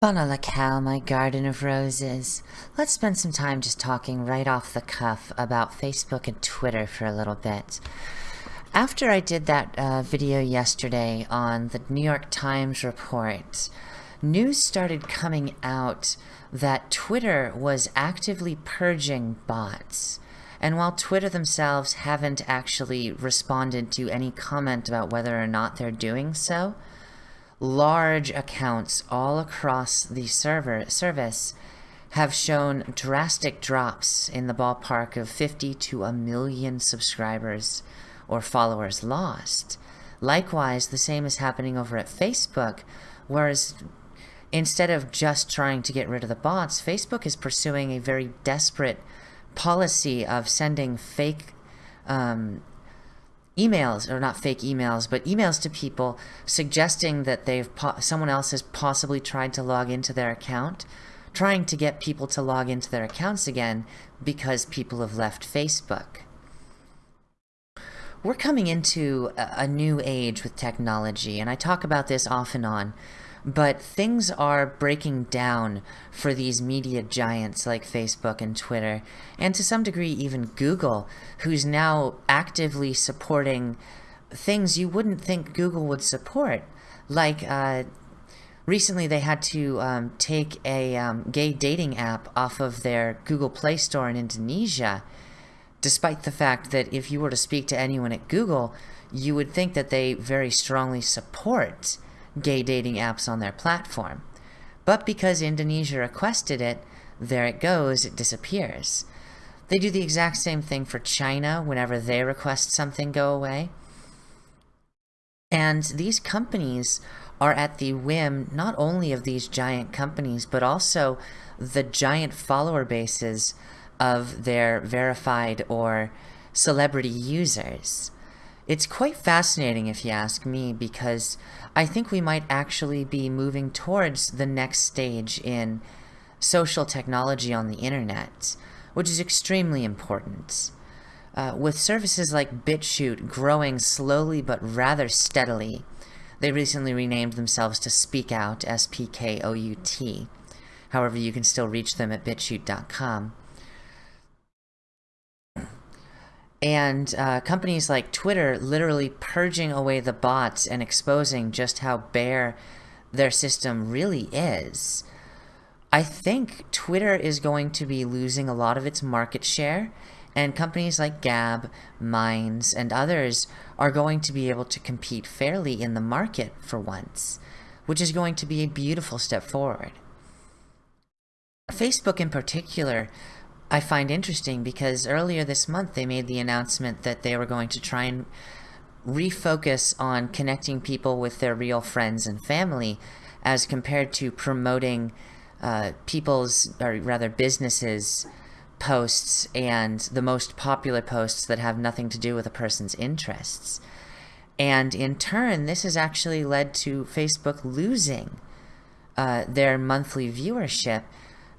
Bona Cal, my garden of roses. Let's spend some time just talking right off the cuff about Facebook and Twitter for a little bit. After I did that uh, video yesterday on the New York Times report, news started coming out that Twitter was actively purging bots. And while Twitter themselves haven't actually responded to any comment about whether or not they're doing so, large accounts all across the server service have shown drastic drops in the ballpark of 50 to a million subscribers or followers lost. Likewise, the same is happening over at Facebook, whereas instead of just trying to get rid of the bots, Facebook is pursuing a very desperate policy of sending fake um, emails, or not fake emails, but emails to people suggesting that they've someone else has possibly tried to log into their account, trying to get people to log into their accounts again because people have left Facebook. We're coming into a, a new age with technology, and I talk about this off and on but things are breaking down for these media giants like Facebook and Twitter, and to some degree even Google, who's now actively supporting things you wouldn't think Google would support. Like, uh, recently they had to um, take a um, gay dating app off of their Google Play Store in Indonesia, despite the fact that if you were to speak to anyone at Google, you would think that they very strongly support gay dating apps on their platform. But because Indonesia requested it, there it goes, it disappears. They do the exact same thing for China whenever they request something go away. And these companies are at the whim not only of these giant companies, but also the giant follower bases of their verified or celebrity users. It's quite fascinating if you ask me because I think we might actually be moving towards the next stage in social technology on the internet, which is extremely important. Uh, with services like BitChute growing slowly but rather steadily, they recently renamed themselves to Speak Out, S-P-K-O-U-T. However, you can still reach them at bitchute.com. And uh, companies like Twitter literally purging away the bots and exposing just how bare their system really is. I think Twitter is going to be losing a lot of its market share, and companies like Gab, Minds, and others are going to be able to compete fairly in the market for once, which is going to be a beautiful step forward. Facebook in particular I find interesting because earlier this month they made the announcement that they were going to try and refocus on connecting people with their real friends and family as compared to promoting uh, people's, or rather businesses' posts and the most popular posts that have nothing to do with a person's interests. And in turn, this has actually led to Facebook losing uh, their monthly viewership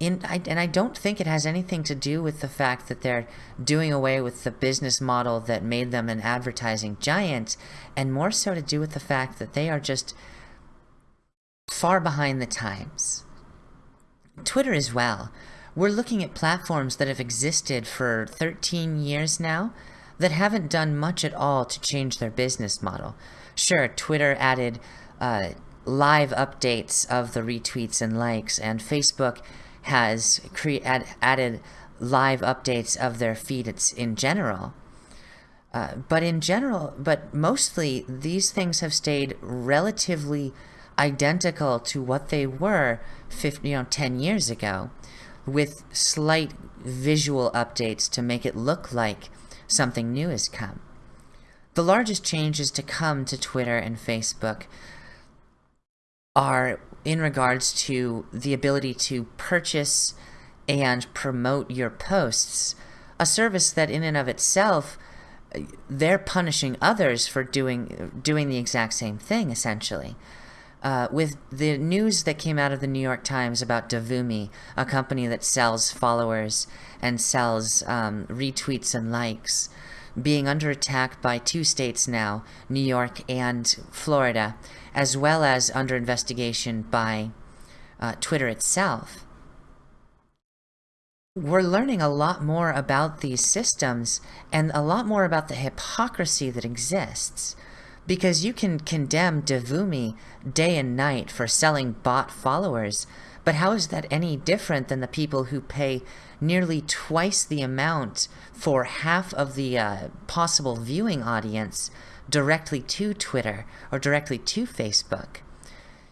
in, I, and I don't think it has anything to do with the fact that they're doing away with the business model that made them an advertising giant, and more so to do with the fact that they are just far behind the times. Twitter as well. We're looking at platforms that have existed for 13 years now that haven't done much at all to change their business model. Sure, Twitter added uh, live updates of the retweets and likes, and Facebook has add added live updates of their feeds in general. Uh, but in general, but mostly these things have stayed relatively identical to what they were 50, you know, 10 years ago with slight visual updates to make it look like something new has come. The largest changes to come to Twitter and Facebook are in regards to the ability to purchase and promote your posts, a service that in and of itself, they're punishing others for doing doing the exact same thing, essentially. Uh, with the news that came out of the New York Times about Devumi, a company that sells followers and sells um, retweets and likes, being under attack by two states now, New York and Florida, as well as under investigation by uh, Twitter itself. We're learning a lot more about these systems and a lot more about the hypocrisy that exists. Because you can condemn Devumi day and night for selling bot followers, but how is that any different than the people who pay nearly twice the amount for half of the uh, possible viewing audience directly to Twitter or directly to Facebook?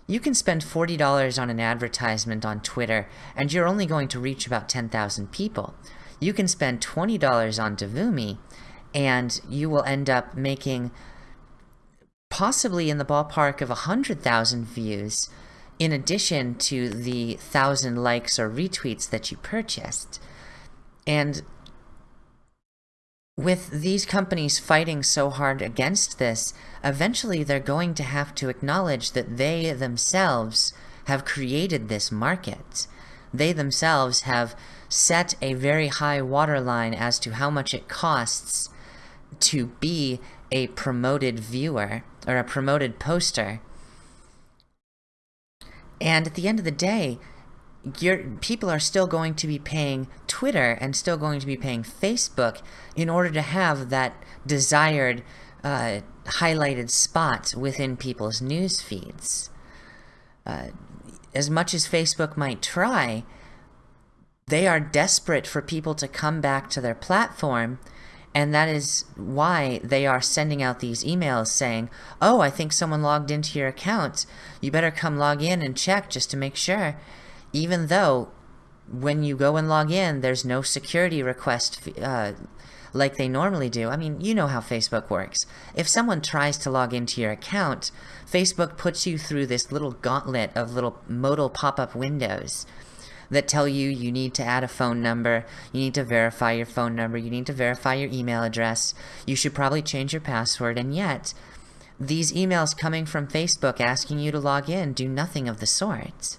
You can spend $40 on an advertisement on Twitter and you're only going to reach about 10,000 people. You can spend $20 on Devumi and you will end up making possibly in the ballpark of 100,000 views in addition to the 1,000 likes or retweets that you purchased. And with these companies fighting so hard against this, eventually they're going to have to acknowledge that they themselves have created this market. They themselves have set a very high waterline as to how much it costs to be a promoted viewer or a promoted poster. And at the end of the day, your people are still going to be paying Twitter and still going to be paying Facebook in order to have that desired uh, highlighted spot within people's news feeds. Uh, as much as Facebook might try, they are desperate for people to come back to their platform and that is why they are sending out these emails saying, oh, I think someone logged into your account. You better come log in and check just to make sure even though when you go and log in, there's no security request uh, like they normally do. I mean, you know how Facebook works. If someone tries to log into your account, Facebook puts you through this little gauntlet of little modal pop-up windows that tell you you need to add a phone number, you need to verify your phone number, you need to verify your email address, you should probably change your password, and yet, these emails coming from Facebook asking you to log in do nothing of the sort.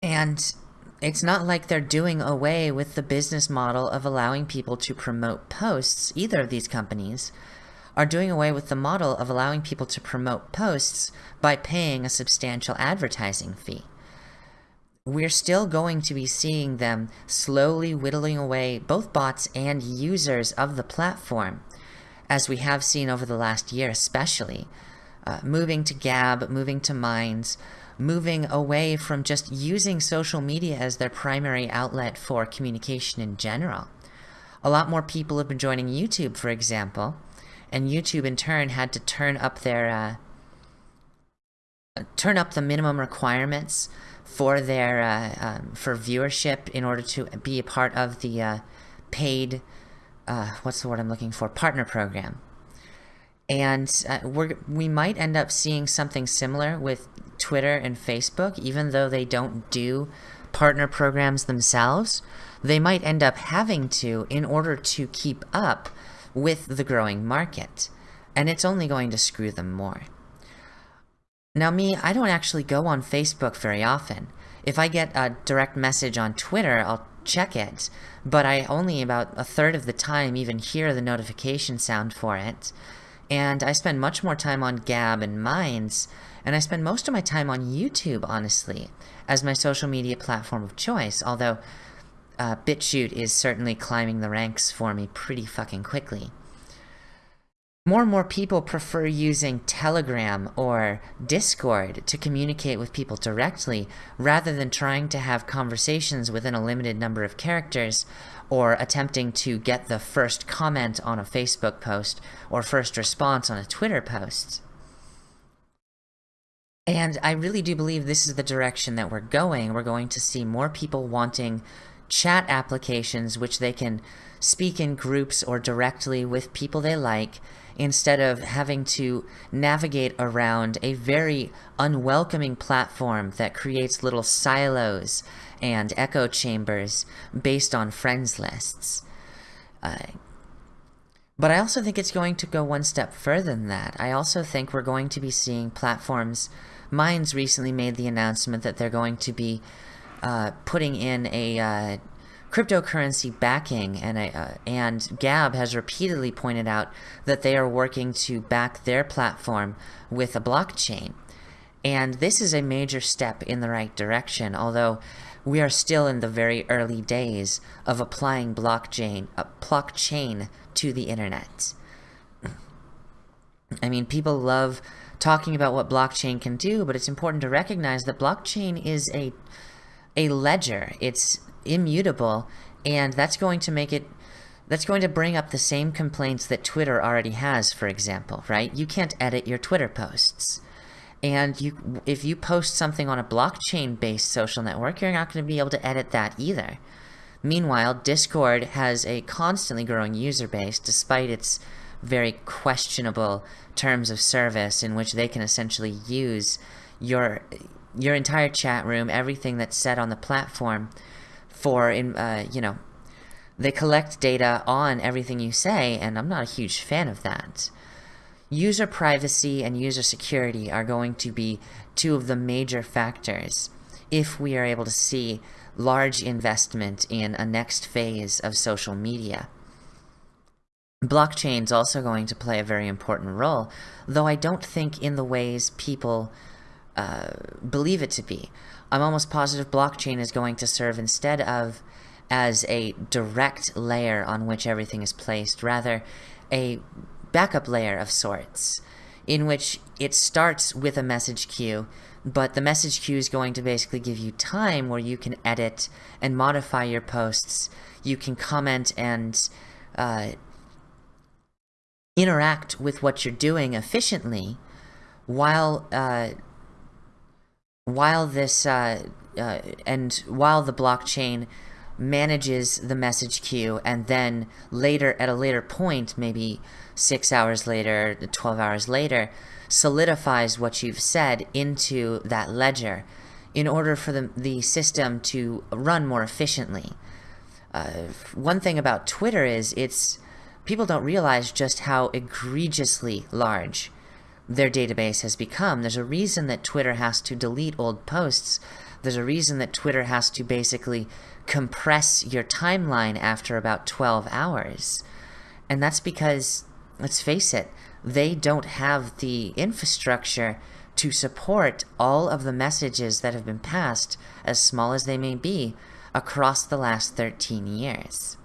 And it's not like they're doing away with the business model of allowing people to promote posts. Either of these companies are doing away with the model of allowing people to promote posts by paying a substantial advertising fee. We're still going to be seeing them slowly whittling away both bots and users of the platform, as we have seen over the last year especially, uh, moving to Gab, moving to Minds, moving away from just using social media as their primary outlet for communication in general. A lot more people have been joining YouTube, for example, and YouTube in turn had to turn up their uh, turn up the minimum requirements for their uh, um, for viewership in order to be a part of the uh, paid uh, what's the word I'm looking for partner program and uh, we we might end up seeing something similar with Twitter and Facebook, even though they don't do partner programs themselves. They might end up having to in order to keep up with the growing market. And it's only going to screw them more. Now me, I don't actually go on Facebook very often. If I get a direct message on Twitter, I'll check it, but I only about a third of the time even hear the notification sound for it and I spend much more time on Gab and Minds, and I spend most of my time on YouTube, honestly, as my social media platform of choice, although uh, BitChute is certainly climbing the ranks for me pretty fucking quickly. More and more people prefer using Telegram or Discord to communicate with people directly, rather than trying to have conversations within a limited number of characters or attempting to get the first comment on a Facebook post or first response on a Twitter post. And I really do believe this is the direction that we're going. We're going to see more people wanting chat applications which they can speak in groups or directly with people they like instead of having to navigate around a very unwelcoming platform that creates little silos and echo chambers based on friends lists. Uh, but I also think it's going to go one step further than that. I also think we're going to be seeing platforms. Minds recently made the announcement that they're going to be uh, putting in a uh, cryptocurrency backing, and, uh, and Gab has repeatedly pointed out that they are working to back their platform with a blockchain. And this is a major step in the right direction, although we are still in the very early days of applying blockchain, uh, blockchain to the internet. I mean, people love talking about what blockchain can do, but it's important to recognize that blockchain is a a ledger. It's immutable, and that's going to make it that's going to bring up the same complaints that Twitter already has, for example, right? You can't edit your Twitter posts. And you, if you post something on a blockchain-based social network, you're not going to be able to edit that either. Meanwhile, Discord has a constantly growing user base despite its very questionable terms of service in which they can essentially use your your entire chat room, everything that's said on the platform for, in, uh, you know, they collect data on everything you say, and I'm not a huge fan of that. User privacy and user security are going to be two of the major factors if we are able to see large investment in a next phase of social media. Blockchain is also going to play a very important role, though I don't think in the ways people uh, believe it to be. I'm almost positive blockchain is going to serve instead of as a direct layer on which everything is placed, rather a backup layer of sorts, in which it starts with a message queue, but the message queue is going to basically give you time where you can edit and modify your posts, you can comment and uh, interact with what you're doing efficiently, while uh, while this uh, uh, and while the blockchain manages the message queue and then later at a later point maybe six hours later 12 hours later solidifies what you've said into that ledger in order for the, the system to run more efficiently. Uh, one thing about twitter is it's people don't realize just how egregiously large their database has become. There's a reason that Twitter has to delete old posts. There's a reason that Twitter has to basically compress your timeline after about 12 hours. And that's because, let's face it, they don't have the infrastructure to support all of the messages that have been passed, as small as they may be, across the last 13 years.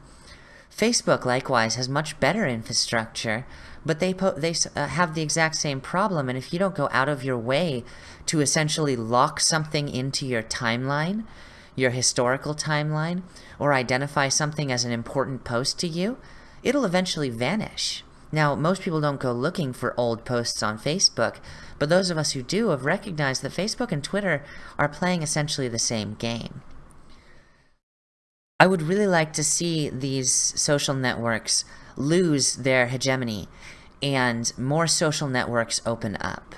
Facebook, likewise, has much better infrastructure, but they they uh, have the exact same problem. And if you don't go out of your way to essentially lock something into your timeline, your historical timeline, or identify something as an important post to you, it'll eventually vanish. Now, most people don't go looking for old posts on Facebook, but those of us who do have recognized that Facebook and Twitter are playing essentially the same game. I would really like to see these social networks lose their hegemony and more social networks open up.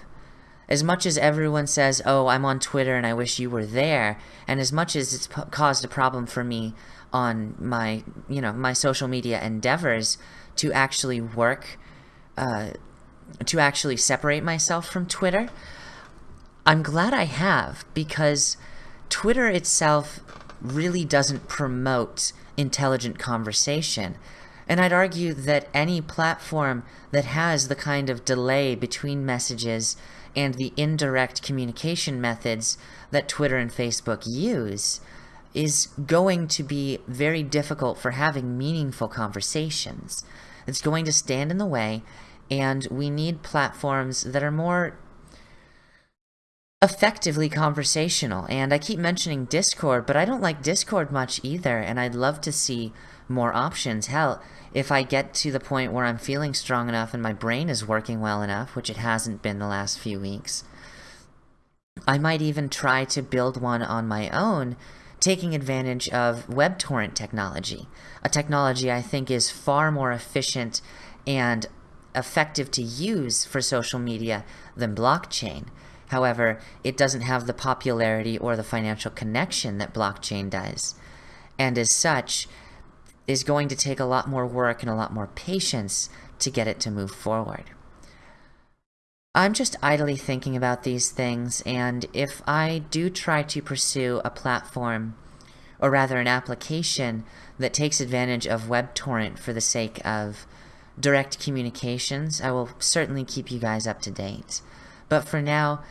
As much as everyone says, oh, I'm on Twitter and I wish you were there, and as much as it's caused a problem for me on my, you know, my social media endeavors to actually work, uh, to actually separate myself from Twitter, I'm glad I have because Twitter itself really doesn't promote intelligent conversation. And I'd argue that any platform that has the kind of delay between messages and the indirect communication methods that Twitter and Facebook use is going to be very difficult for having meaningful conversations. It's going to stand in the way, and we need platforms that are more effectively conversational. And I keep mentioning Discord, but I don't like Discord much either, and I'd love to see more options. Hell, if I get to the point where I'm feeling strong enough and my brain is working well enough, which it hasn't been the last few weeks, I might even try to build one on my own, taking advantage of WebTorrent technology, a technology I think is far more efficient and effective to use for social media than blockchain. However, it doesn't have the popularity or the financial connection that blockchain does. And as such, is going to take a lot more work and a lot more patience to get it to move forward. I'm just idly thinking about these things, and if I do try to pursue a platform, or rather an application, that takes advantage of WebTorrent for the sake of direct communications, I will certainly keep you guys up to date. But for now,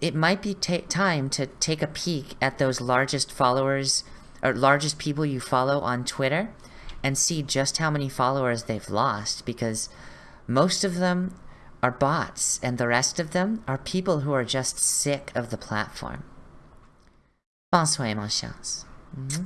it might be time to take a peek at those largest followers or largest people you follow on Twitter and see just how many followers they've lost because most of them are bots and the rest of them are people who are just sick of the platform. Bonsoir, mon chance. Mm-hmm.